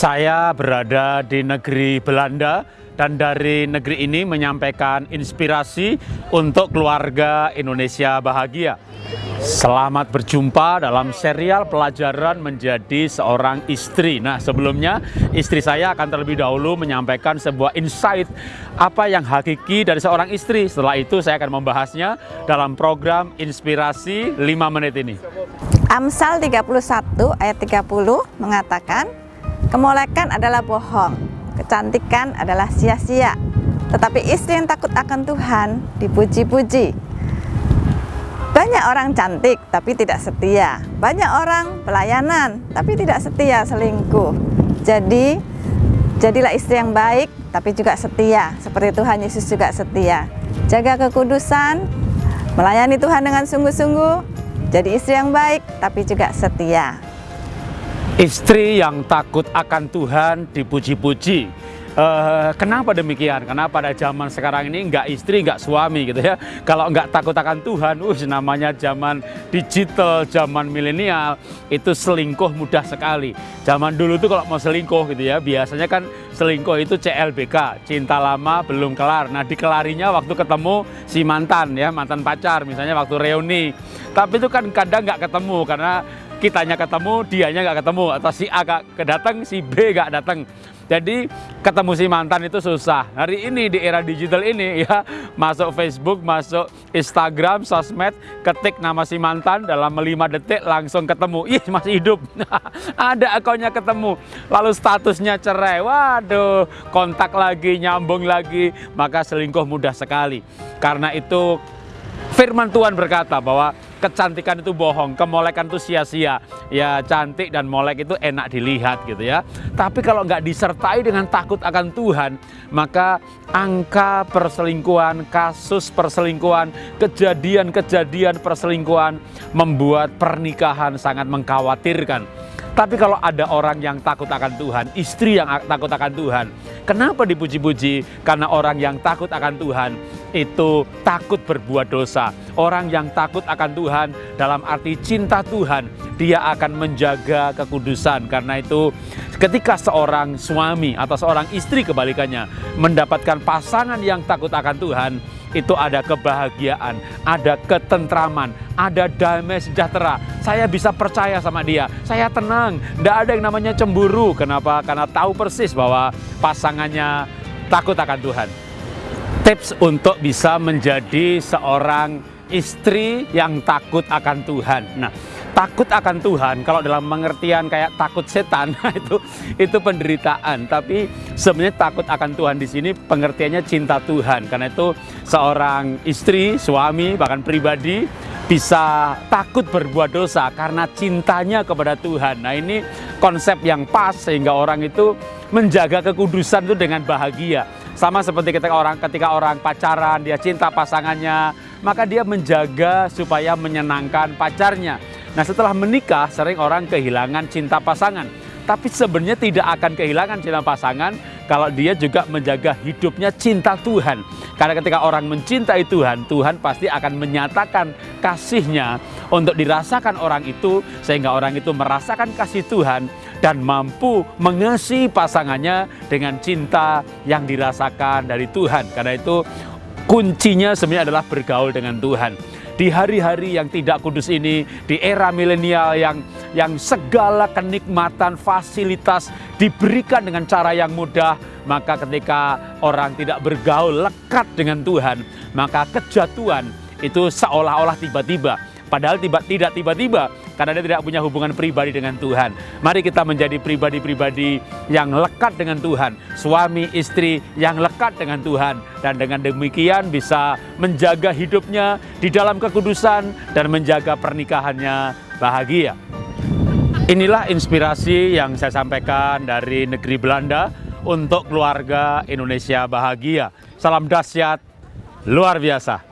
Saya berada di negeri Belanda dan dari negeri ini menyampaikan inspirasi untuk keluarga Indonesia bahagia. Selamat berjumpa dalam serial pelajaran menjadi seorang istri. Nah, sebelumnya istri saya akan terlebih dahulu menyampaikan sebuah insight apa yang hakiki dari seorang istri. Setelah itu saya akan membahasnya dalam program Inspirasi 5 menit ini. Amsal 31 ayat 30 mengatakan, Kemolekan adalah bohong, kecantikan adalah sia-sia. Tetapi istri yang takut akan Tuhan dipuji-puji. Banyak orang cantik tapi tidak setia. Banyak orang pelayanan tapi tidak setia selingkuh. Jadi jadilah istri yang baik tapi juga setia seperti Tuhan Yesus juga setia. Jaga kekudusan, melayani Tuhan dengan sungguh-sungguh. Jadi istri yang baik tapi juga setia. Istri yang takut akan Tuhan dipuji-puji. Uh, kenapa demikian? Karena pada zaman sekarang ini nggak istri, nggak suami gitu ya. Kalau nggak takut akan Tuhan, uh, namanya zaman digital, zaman milenial, itu selingkuh mudah sekali. Zaman dulu tuh kalau mau selingkuh gitu ya, biasanya kan selingkuh itu CLBK, cinta lama belum kelar. Nah dikelarinya waktu ketemu si mantan ya, mantan pacar misalnya waktu reuni. Tapi itu kan kadang nggak ketemu karena kitanya ketemu, dianya nggak ketemu, atau si A gak kedatang, si B nggak datang. Jadi ketemu si mantan itu susah. Hari ini di era digital ini ya masuk Facebook, masuk Instagram, sosmed, ketik nama si mantan dalam 5 detik langsung ketemu. Ih masih hidup. Ada akunnya ketemu. Lalu statusnya cerai. Waduh, kontak lagi, nyambung lagi. Maka selingkuh mudah sekali. Karena itu firman Tuhan berkata bahwa kecantikan itu bohong, kemolekan itu sia-sia. Ya cantik dan molek itu enak dilihat gitu ya. Tapi kalau nggak disertai dengan takut akan Tuhan, maka angka perselingkuhan, kasus perselingkuhan, kejadian-kejadian perselingkuhan membuat pernikahan sangat mengkhawatirkan. Tapi kalau ada orang yang takut akan Tuhan, istri yang takut akan Tuhan, kenapa dipuji-puji? Karena orang yang takut akan Tuhan itu takut berbuat dosa. Orang yang takut akan Tuhan dalam arti cinta Tuhan, dia akan menjaga kekudusan. Karena itu ketika seorang suami atau seorang istri kebalikannya mendapatkan pasangan yang takut akan Tuhan, itu ada kebahagiaan, ada ketentraman, ada damai sejahtera. Saya bisa percaya sama dia, saya tenang, tidak ada yang namanya cemburu. Kenapa? Karena tahu persis bahwa pasangannya takut akan Tuhan. Tips untuk bisa menjadi seorang istri yang takut akan Tuhan. Nah, takut akan Tuhan kalau dalam pengertian kayak takut setan itu itu penderitaan tapi sebenarnya takut akan Tuhan di sini pengertiannya cinta Tuhan karena itu seorang istri suami bahkan pribadi bisa takut berbuat dosa karena cintanya kepada Tuhan. Nah ini konsep yang pas sehingga orang itu menjaga kekudusan itu dengan bahagia. Sama seperti ketika orang ketika orang pacaran dia cinta pasangannya, maka dia menjaga supaya menyenangkan pacarnya. Nah setelah menikah sering orang kehilangan cinta pasangan. Tapi sebenarnya tidak akan kehilangan cinta pasangan kalau dia juga menjaga hidupnya cinta Tuhan. Karena ketika orang mencintai Tuhan, Tuhan pasti akan menyatakan kasihnya untuk dirasakan orang itu sehingga orang itu merasakan kasih Tuhan dan mampu mengasihi pasangannya dengan cinta yang dirasakan dari Tuhan. Karena itu kuncinya sebenarnya adalah bergaul dengan Tuhan di hari-hari yang tidak kudus ini, di era milenial yang yang segala kenikmatan, fasilitas diberikan dengan cara yang mudah, maka ketika orang tidak bergaul lekat dengan Tuhan, maka kejatuhan itu seolah-olah tiba-tiba Padahal tiba, tidak tiba-tiba karena dia tidak punya hubungan pribadi dengan Tuhan. Mari kita menjadi pribadi-pribadi yang lekat dengan Tuhan. Suami, istri yang lekat dengan Tuhan. Dan dengan demikian bisa menjaga hidupnya di dalam kekudusan dan menjaga pernikahannya bahagia. Inilah inspirasi yang saya sampaikan dari negeri Belanda untuk keluarga Indonesia bahagia. Salam dahsyat, luar biasa.